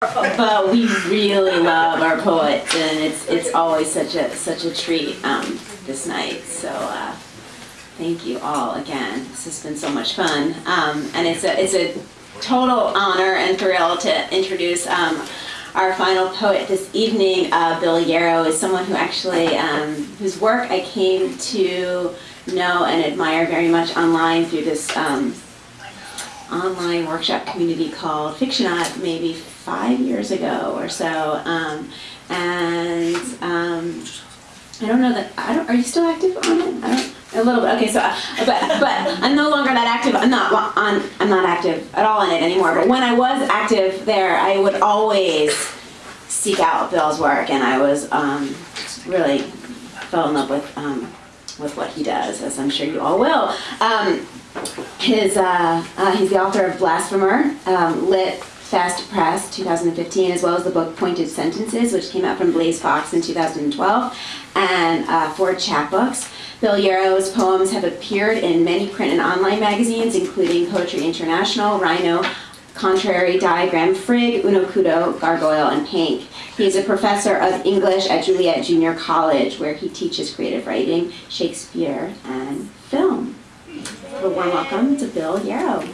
but we really love our poets, and it's it's always such a such a treat um, this night. So uh, thank you all again. This has been so much fun, um, and it's a it's a total honor and thrill to introduce. Um, our final poet this evening, uh, Bill Yarrow, is someone who actually, um, whose work I came to know and admire very much online through this um, online workshop community called Fictionaut maybe five years ago or so. Um, and um, I don't know that, I don't, are you still active on it? I don't, a little bit, okay, so, uh, but, but I'm no longer that active, I'm not on, I'm not active at all in it anymore, but when I was active there, I would always seek out Bill's work, and I was um, really fell in love with um, with what he does, as I'm sure you all will. Um, his uh, uh, he's the author of Blasphemer, um, lit Fest Press 2015, as well as the book Pointed Sentences, which came out from BlazeVOX in 2012, and uh, four chapbooks. Bill Yarrow's poems have appeared in many print and online magazines, including Poetry International, Rhino, Contrary, Diagram, Frigg, Uno Kudo, Gargoyle, and PANK. He is a professor of English at Joliet Junior College, where he teaches creative writing, Shakespeare, and film. A warm welcome to Bill Yarrow.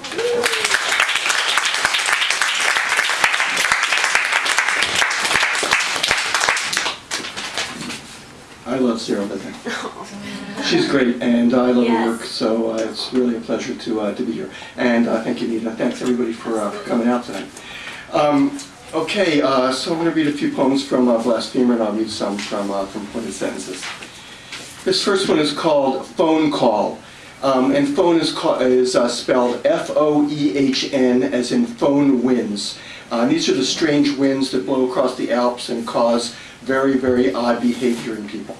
I love Sarah Living. She's great, and I love Yes. her work, so uh, it's really a pleasure to uh, to be here. And uh, thank you, Nita. Thanks everybody for, uh, for coming out tonight. Um, okay, uh, so I'm going to read a few poems from uh, Blasphemer, and I'll read some from uh, from Pointed Sentences. This first one is called Foehn Call. Um, and foehn is, is uh, spelled F-O-E-H-N, as in foehn winds. Uh, these are the strange winds that blow across the Alps and cause very, very odd behavior in people.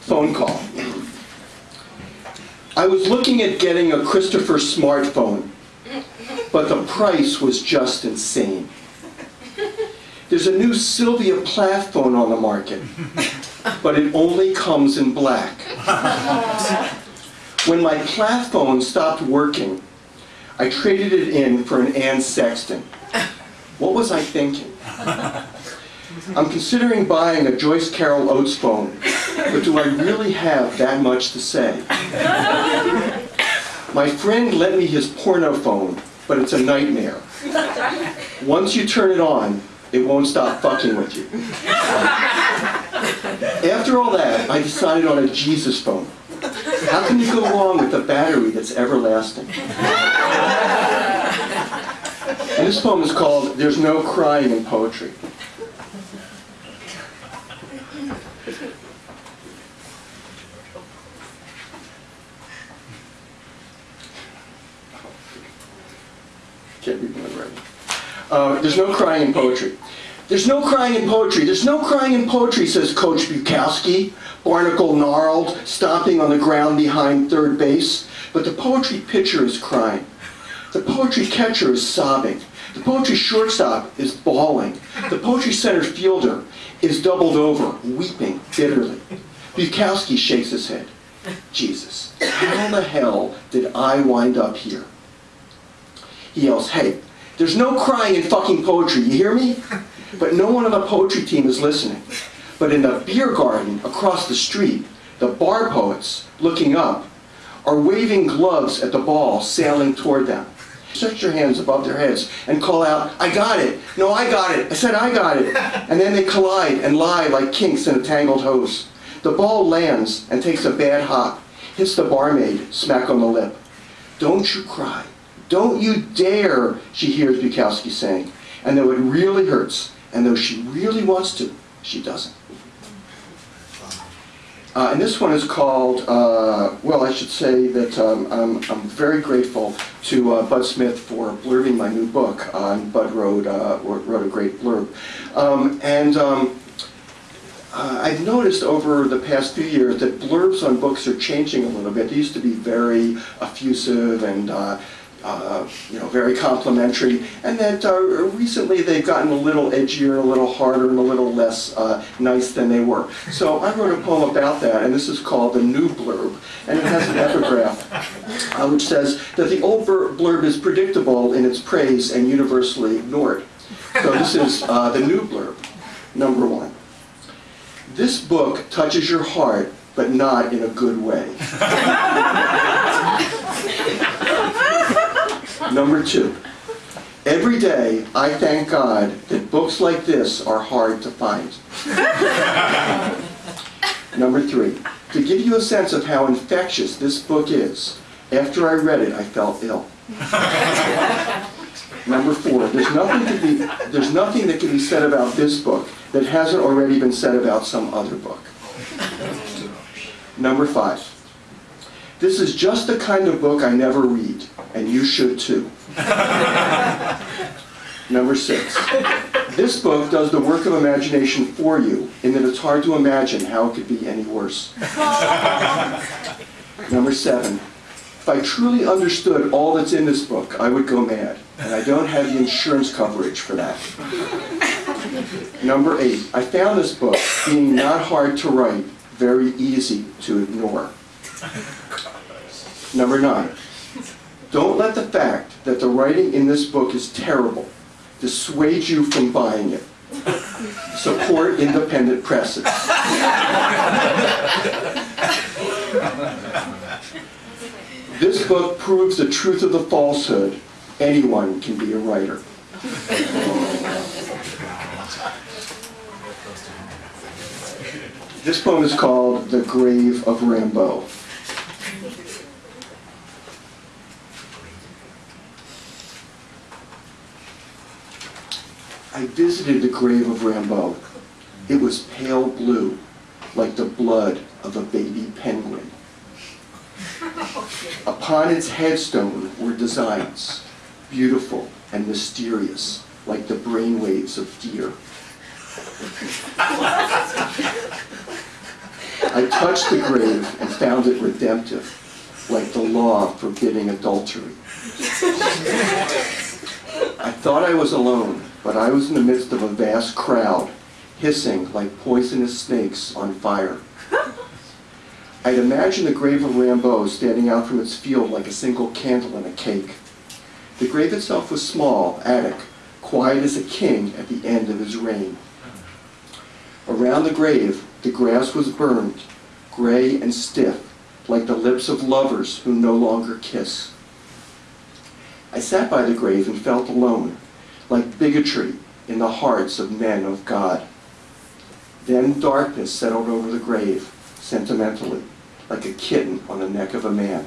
Foehn call. I was looking at getting a Christopher smartphone, but the price was just insane. There's a new Sylvia Plath phone on the market, but it only comes in black. When my Plath phone stopped working, I traded it in for an Anne Sexton. What was I thinking? I'm considering buying a Joyce Carol Oates phone, but do I really have that much to say? My friend lent me his porno phone, but it's a nightmare. Once you turn it on, it won't stop fucking with you. After all that, I decided on a Jesus phone. How can you go wrong with a battery that's everlasting? And this poem is called There's No Crying in Poetry. Can't read my writing. Uh, there's no crying in poetry. There's no crying in poetry. There's no crying in poetry, says Coach Bukowski, barnacle gnarled, stomping on the ground behind third base. But the poetry pitcher is crying. The poetry catcher is sobbing. The poetry shortstop is bawling. The poetry center fielder is doubled over, weeping bitterly. Bukowski shakes his head. Jesus, how the hell did I wind up here? He yells, hey, there's no crying in fucking poetry, you hear me? But no one on the poetry team is listening. But in the beer garden across the street, the bar poets, looking up, are waving gloves at the ball sailing toward them. Stretch your hands above their heads and call out, I got it! No, I got it! I said I got it! And then they collide and lie like kinks in a tangled hose. The ball lands and takes a bad hop, hits the barmaid smack on the lip. Don't you cry. Don't you dare, she hears Bukowski saying. And though it really hurts, and though she really wants to, she doesn't. Uh, and this one is called, uh, well, I should say that um, I'm, I'm very grateful to uh, Bud Smith for blurbing my new book. Uh, Bud wrote, uh, wrote a great blurb. Um, and um, uh, I've noticed over the past few years that blurbs on books are changing a little bit. They used to be very effusive and uh, uh, you know, very complimentary, and that uh, recently they've gotten a little edgier, a little harder, and a little less uh, nice than they were. So I wrote a poem about that, and this is called The New Blurb, and it has an epigraph uh, which says that the old blurb is predictable in its praise and universally ignored. So this is uh, the new blurb, number one. This book touches your heart, but not in a good way. Number two, every day I thank God that books like this are hard to find. Number three, to give you a sense of how infectious this book is, after I read it, I felt ill. Number four, there's nothing, be, there's nothing that can be said about this book that hasn't already been said about some other book. Number five, this is just the kind of book I never read, and you should too. Number six, this book does the work of imagination for you in that it's hard to imagine how it could be any worse. Number seven, if I truly understood all that's in this book, I would go mad, and I don't have the insurance coverage for that. Number eight, I found this book being not hard to write, very easy to ignore. Number nine, don't let the fact that the writing in this book is terrible dissuade you from buying it. Support independent presses. This book proves the truth of the falsehood. Anyone can be a writer. This poem is called The Grave of Rimbaud. I visited the grave of Rimbaud. It was pale blue, like the blood of a baby penguin. Upon its headstone were designs, beautiful and mysterious, like the brainwaves of deer. I touched the grave and found it redemptive, like the law forbidding adultery. I thought I was alone, but I was in the midst of a vast crowd, hissing like poisonous snakes on fire. I'd imagined the grave of Rimbaud standing out from its field like a single candle in a cake. The grave itself was small, attic, quiet as a king at the end of his reign. Around the grave, the grass was burned, gray and stiff, like the lips of lovers who no longer kiss. I sat by the grave and felt alone, like bigotry in the hearts of men of God. Then darkness settled over the grave, sentimentally, like a kitten on the neck of a man.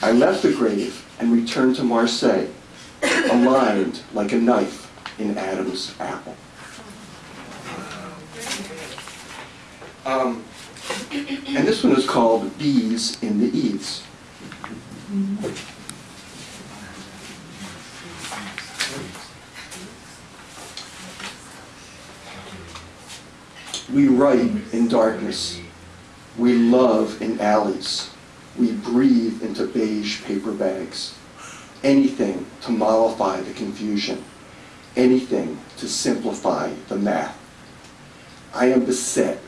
I left the grave and returned to Marseille, aligned like a knife in Adam's apple. Um, and this one is called Bees in the Eaves. We write in darkness. We love in alleys. We breathe into beige paper bags. Anything to mollify the confusion. Anything to simplify the math. I am beset,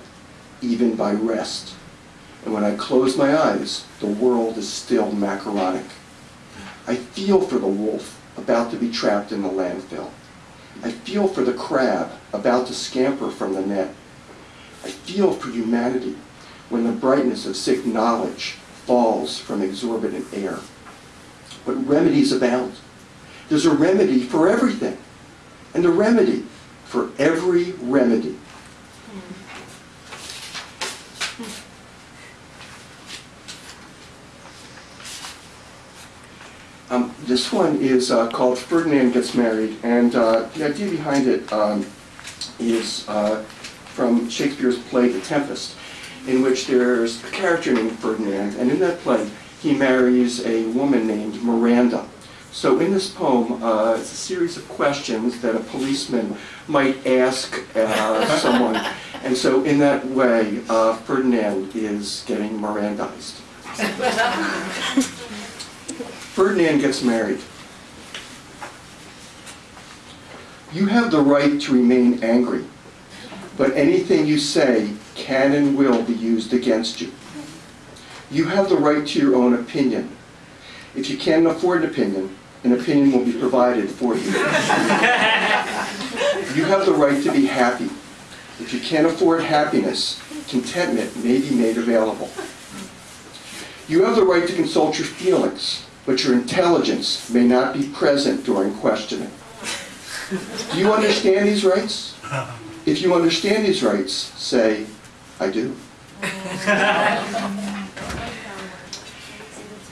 even by rest. And when I close my eyes, the world is still macaronic. I feel for the wolf about to be trapped in the landfill. I feel for the crab about to scamper from the net. I feel for humanity when the brightness of sick knowledge falls from exorbitant air. But remedies abound. There's a remedy for everything, and a remedy for every remedy. Um, this one is uh, called Ferdinand Gets Married, and uh, the idea behind it um, is uh, from Shakespeare's play The Tempest, in which there's a character named Ferdinand, and in that play he marries a woman named Miranda. So in this poem, uh, it's a series of questions that a policeman might ask uh, someone, and so in that way, uh, Ferdinand is getting Mirandized. Ferdinand gets married. You have the right to remain angry, but anything you say can and will be used against you. You have the right to your own opinion. If you can't afford an opinion, an opinion will be provided for you. You have the right to be happy. If you can't afford happiness, contentment may be made available. You have the right to consult your feelings, but your intelligence may not be present during questioning. Do you understand these rights? If you understand these rights, say, I do.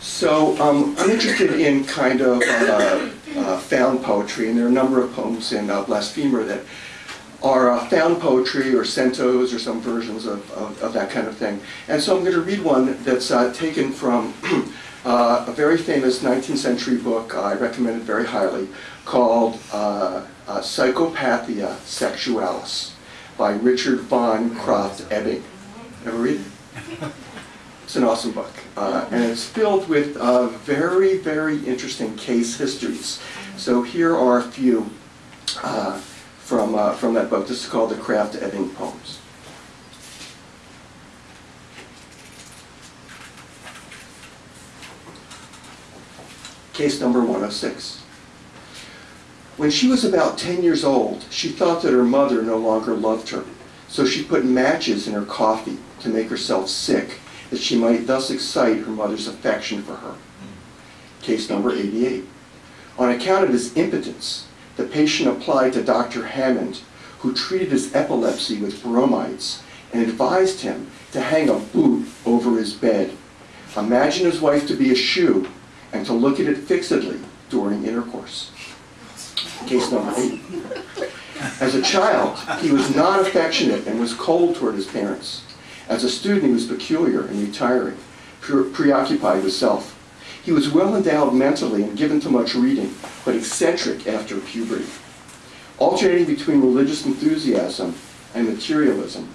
So um, I'm interested in kind of uh, uh, found poetry, and there are a number of poems in uh, Blasphemer that are uh, found poetry or centos or some versions of, of, of that kind of thing. And so I'm going to read one that's uh, taken from uh, a very famous 19th century book I recommend it very highly called uh, Psychopathia Sexualis by Richard von Krafft-Ebing. Ever read it? It's an awesome book, uh, and it's filled with uh, very, very interesting case histories. So here are a few uh, from, uh, from that book. This is called the Krafft-Ebing Poems. Case number 106. When she was about 10 years old, she thought that her mother no longer loved her, so she put matches in her coffee to make herself sick, that she might thus excite her mother's affection for her. Case number 88. On account of his impotence, the patient applied to Dr. Hammond, who treated his epilepsy with bromides and advised him to hang a boot over his bed, imagine his wife to be a shoe, and to look at it fixedly during intercourse. Case number eight. As a child, he was not affectionate and was cold toward his parents. As a student, he was peculiar and retiring, pre- preoccupied with self. He was well endowed mentally and given to much reading, but eccentric after puberty, alternating between religious enthusiasm and materialism.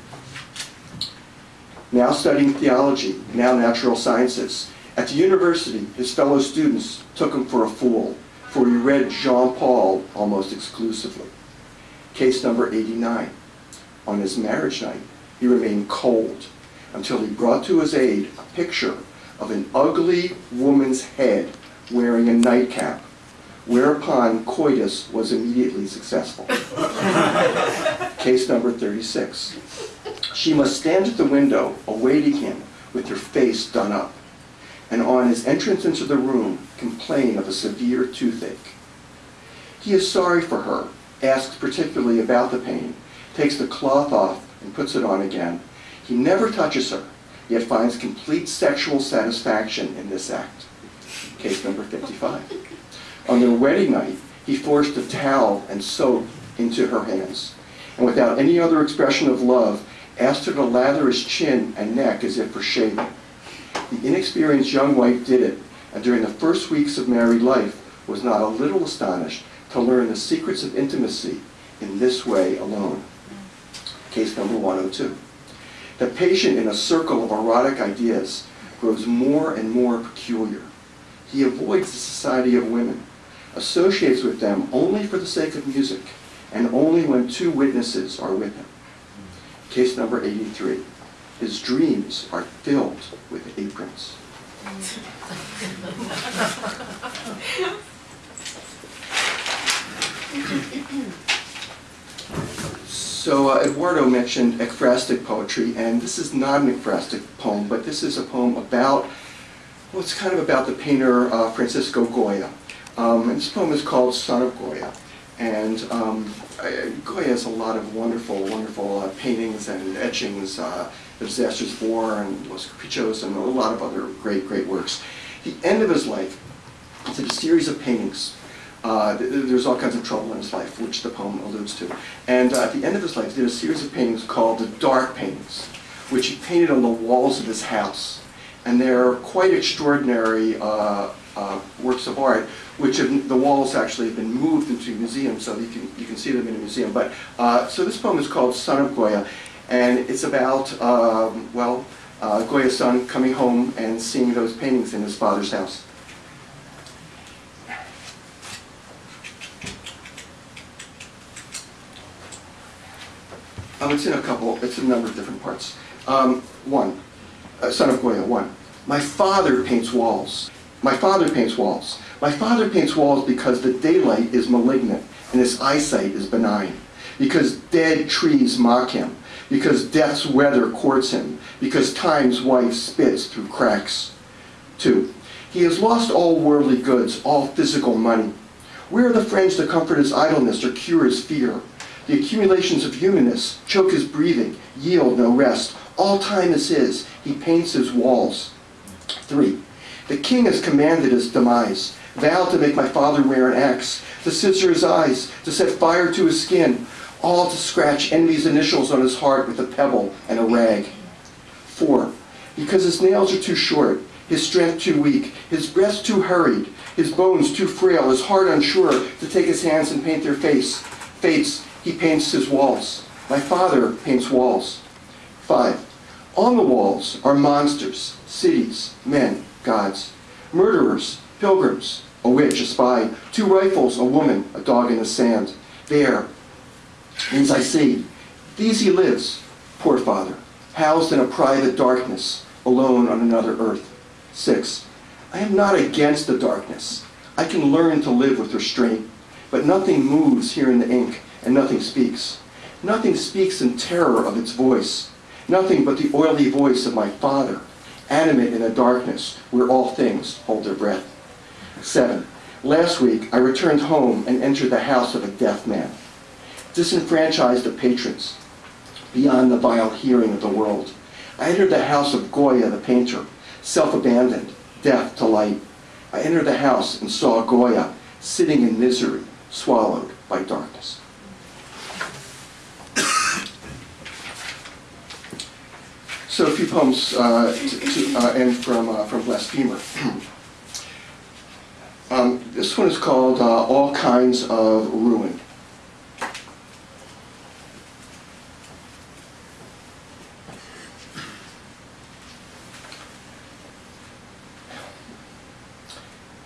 Now studying theology, now natural sciences. At the university, his fellow students took him for a fool, for he read Jean Paul almost exclusively. Case number 89. On his marriage night, he remained cold until he brought to his aid a picture of an ugly woman's head wearing a nightcap, whereupon coitus was immediately successful. Case number 36. She must stand at the window awaiting him with her face done up, and on his entrance into the room complain of a severe toothache. He is sorry for her, asks particularly about the pain, takes the cloth off and puts it on again. He never touches her, yet finds complete sexual satisfaction in this act. Case number 55. On their wedding night, he forced a towel and soap into her hands, and without any other expression of love, asked her to lather his chin and neck as if for shaving. The inexperienced young wife did it, and during the first weeks of married life was not a little astonished to learn the secrets of intimacy in this way alone. Case number 102. The patient in a circle of erotic ideas grows more and more peculiar. He avoids the society of women, associates with them only for the sake of music, and only when two witnesses are with him. Case number 83. His dreams are filled with aprons. So uh, Eduardo mentioned ekphrastic poetry, and this is not an ekphrastic poem, but this is a poem about, well, it's kind of about the painter uh, Francisco Goya. Um, and this poem is called Son of Goya. And um, Goya has a lot of wonderful, wonderful uh, paintings and etchings, uh, The Disaster's War and Los Caprichos and a lot of other great, great works. The end of his life, it's a series of paintings uh, th- th- there's all kinds of trouble in his life, which the poem alludes to. And uh, at the end of his life, he did a series of paintings called the Dark Paintings, which he painted on the walls of his house. And they're quite extraordinary uh, uh, works of art, which have, the walls actually have been moved into museums, so you can, you can see them in a museum. But uh, So this poem is called Son of Goya, and it's about, um, well, uh, Goya's son coming home and seeing those paintings in his father's house. Um, it's in a couple, it's in a number of different parts. Um, one, uh, son of Goya, one. My father paints walls. My father paints walls. My father paints walls because the daylight is malignant and his eyesight is benign. because dead trees mock him, because death's weather courts him, because time's wife spits through cracks. 2. He has lost all worldly goods, all physical money. Where are the friends to comfort his idleness or cure his fear? The accumulations of humanness choke his breathing, yield no rest. All time is his. He paints his walls. 3. The king has commanded his demise, vowed to make my father wear an axe, to scissor his eyes, to set fire to his skin, all to scratch enemy's initials on his heart with a pebble and a rag. 4. Because his nails are too short, his strength too weak, his breath too hurried, his bones too frail, his heart unsure to take his hands and paint their face. Fates, he paints his walls. My father paints walls. 5. On the walls are monsters, cities, men, gods, murderers, pilgrims, a witch, a spy, two rifles, a woman, a dog in the sand. There, means I see. These he lives, poor father, housed in a private darkness, alone on another earth. 6. I am not against the darkness. I can learn to live with restraint. But nothing moves here in the ink, and nothing speaks. Nothing speaks in terror of its voice. Nothing but the oily voice of my Father, animate in the darkness where all things hold their breath. 7. Last week I returned home and entered the house of a deaf man, disenfranchised of patrons, beyond the vile hearing of the world. I entered the house of Goya the painter, self-abandoned, deaf to light. I entered the house and saw Goya sitting in misery, swallowed by darkness. So a few poems uh, to, to uh, end from, uh, from Blasphemer. um, this one is called uh, All Kinds of Ruin.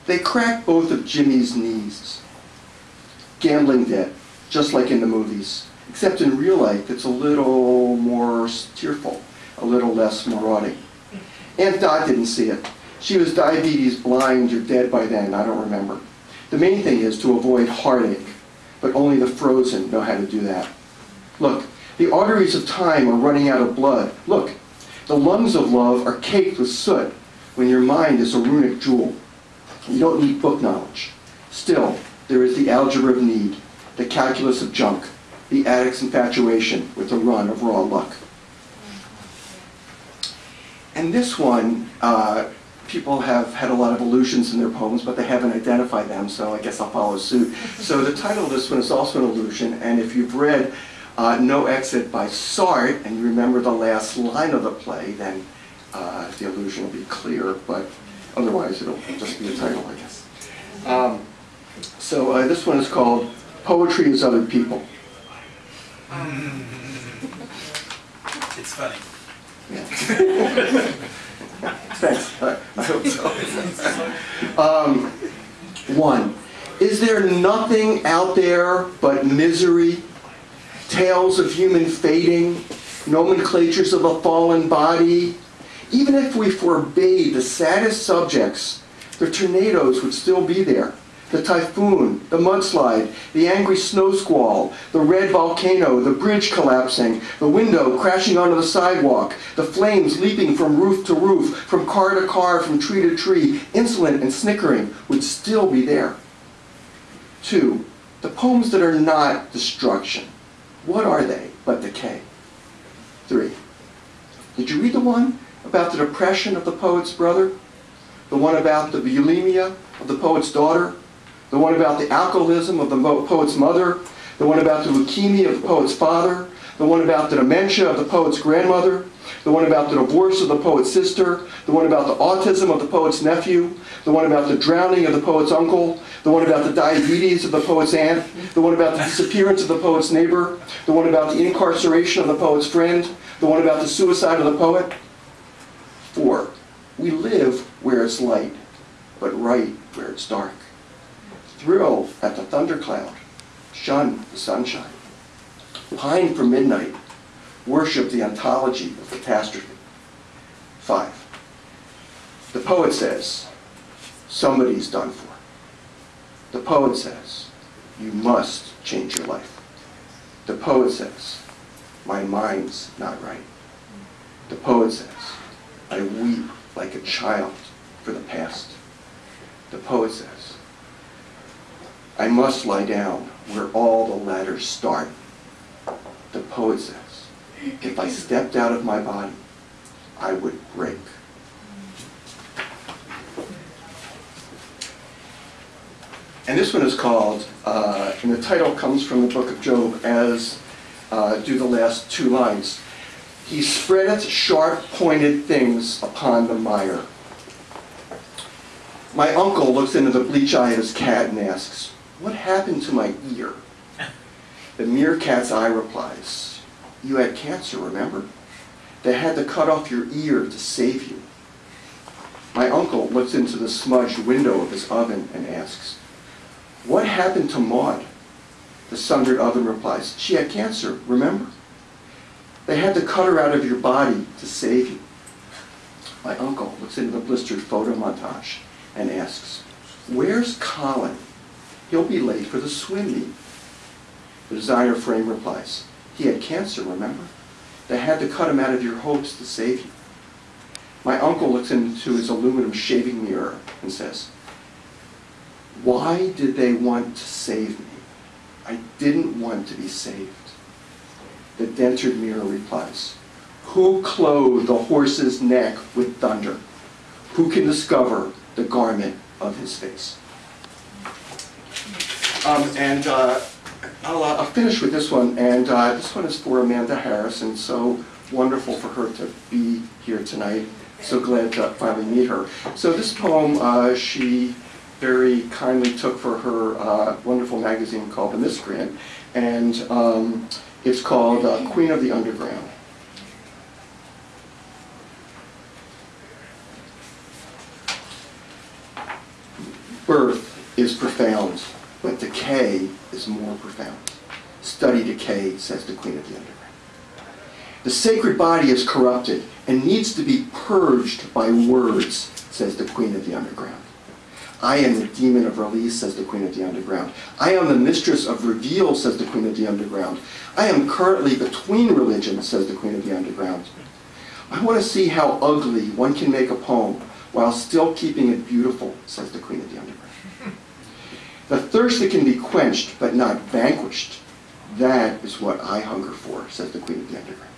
They cracked both of Jimmy's knees. Gambling debt, just like in the movies, except in real life it's a little more tearful, a little less marauding. Aunt Dot didn't see it. She was diabetes blind or dead by then, I don't remember. The main thing is to avoid heartache, but only the frozen know how to do that. Look, the arteries of time are running out of blood. Look, the lungs of love are caked with soot when your mind is a runic jewel. You don't need book knowledge. Still, there is the algebra of need, the calculus of junk, the addict's infatuation with a run of raw luck. And this one, uh, people have had a lot of illusions in their poems, but they haven't identified them, so I guess I'll follow suit. So the title of this one is also an illusion, and if you've read uh, No Exit by Sartre, and you remember the last line of the play, then uh, the illusion will be clear, but otherwise it'll just be a title, I guess. Um, so uh, this one is called Poetry is Other People. It's funny. Yeah. Thanks, I I hope so. Um, One, is there nothing out there but misery, tales of human fading, nomenclatures of a fallen body? Even if we forbade the saddest subjects, the tornadoes would still be there. The typhoon, the mudslide, the angry snow squall, the red volcano, the bridge collapsing, the window crashing onto the sidewalk, the flames leaping from roof to roof, from car to car, from tree to tree, insolent and snickering, would still be there. Two, the poems that are not destruction, what are they but decay? Three, did you read the one about the depression of the poet's brother? The one about the bulimia of the poet's daughter? The one about the alcoholism of the poet's mother? The one about the leukemia of the poet's father? The one about the dementia of the poet's grandmother? The one about the divorce of the poet's sister? The one about the autism of the poet's nephew? The one about the drowning of the poet's uncle? The one about the diabetes of the poet's aunt? The one about the disappearance of the poet's neighbor? The one about the incarceration of the poet's friend? The one about the suicide of the poet? We live where it's light, but right where it's dark. Thrill at the thundercloud, shun the sunshine. Pine for midnight, worship the ontology of catastrophe. Five, the poet says, somebody's done for. The poet says, you must change your life. The poet says, my mind's not right. The poet says, I weep like a child for the past. The poet says, I must lie down where all the ladders start. The poet says, if I stepped out of my body, I would break. And this one is called, uh, and the title comes from the book of Job, as uh, do the last two lines. He spreadeth sharp pointed things upon the mire. My uncle looks into the bleach eye of his cat and asks, What happened to my ear? The meerkat's eye replies, You had cancer, remember? They had to cut off your ear to save you. My uncle looks into the smudged window of his oven and asks, What happened to Maud? The sundered oven replies, She had cancer, remember? They had to cut her out of your body to save you. My uncle looks into the blistered photo montage and asks, Where's Colin? He'll be late for the swim meet. The designer frame replies, He had cancer, remember? They had to cut him out of your hopes to save you. My uncle looks into his aluminum shaving mirror and says, Why did they want to save me? I didn't want to be saved. The dentured mirror replies, Who clothed the horse's neck with thunder? Who can discover the garment of his face? Um, and uh, I'll, uh, I'll finish with this one, and uh, this one is for Amanda Harris, and so wonderful for her to be here tonight. So glad to finally meet her. So this poem uh, she very kindly took for her uh, wonderful magazine called The Miscreant, and um, it's called uh, Queen of the Underground. Birth is profound, but decay is more profound. Study decay, says the Queen of the Underground. The sacred body is corrupted and needs to be purged by words, says the Queen of the Underground. I am the demon of release, says the Queen of the Underground. I am the mistress of reveal, says the Queen of the Underground. I am currently between religions, says the Queen of the Underground. I want to see how ugly one can make a poem while still keeping it beautiful, says the Queen of the Underground. The thirst that can be quenched but not vanquished, that is what I hunger for, says the Queen of the Underground.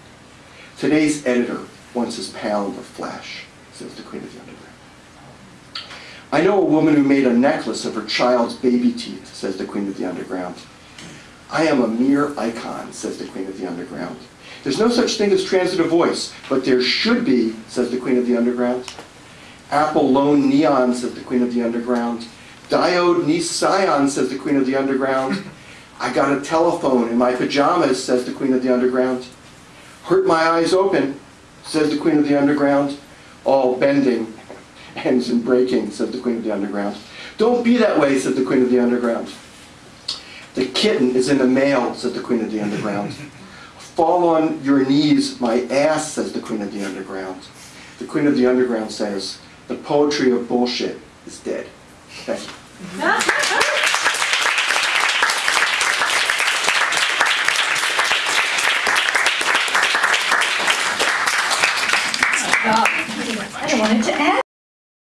Today's editor wants his pound of flesh, says the Queen of the Underground. I know a woman who made a necklace of her child's baby teeth, says the Queen of the Underground. I am a mere icon, says the Queen of the Underground. There's no such thing as transitive voice, but there should be, says the Queen of the Underground. Apple Lone Neon, says the Queen of the Underground. Diode Scion, says the Queen of the Underground. I got a telephone in my pajamas, says the Queen of the Underground. Hurt my eyes open, says the Queen of the Underground. All bending ends in breaking, said the Queen of the Underground. Don't be that way, said the Queen of the Underground. The kitten is in the mail, said the Queen of the Underground. Fall on your knees, my ass, says the Queen of the Underground. The Queen of the Underground says, the poetry of bullshit is dead. Thank you.